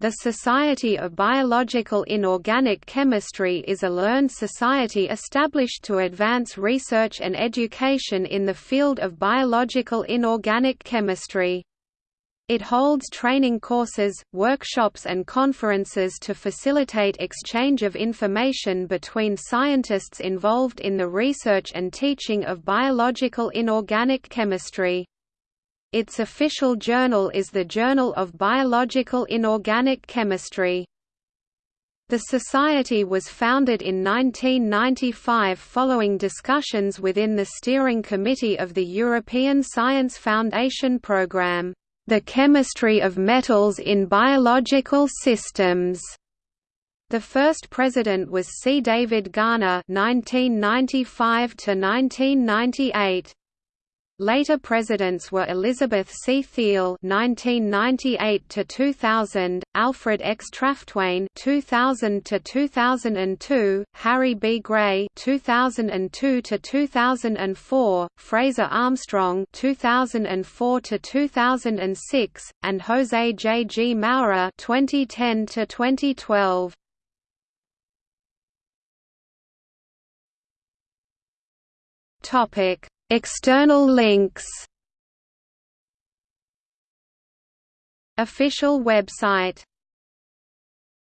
The Society of Biological Inorganic Chemistry is a learned society established to advance research and education in the field of biological inorganic chemistry. It holds training courses, workshops and conferences to facilitate exchange of information between scientists involved in the research and teaching of biological inorganic chemistry. Its official journal is the Journal of Biological Inorganic Chemistry. The Society was founded in 1995 following discussions within the Steering Committee of the European Science Foundation Programme, The Chemistry of Metals in Biological Systems. The first president was C. David Garner (1995–1998). Later presidents were Elizabeth C. Theil (1998–2000), Alfred X. Trautwein (2000–2002), Harry B. Gray (2002–2004), Fraser Armstrong (2004–2006), and Jose J. G. Moura (2010–2012). Topic External links Official website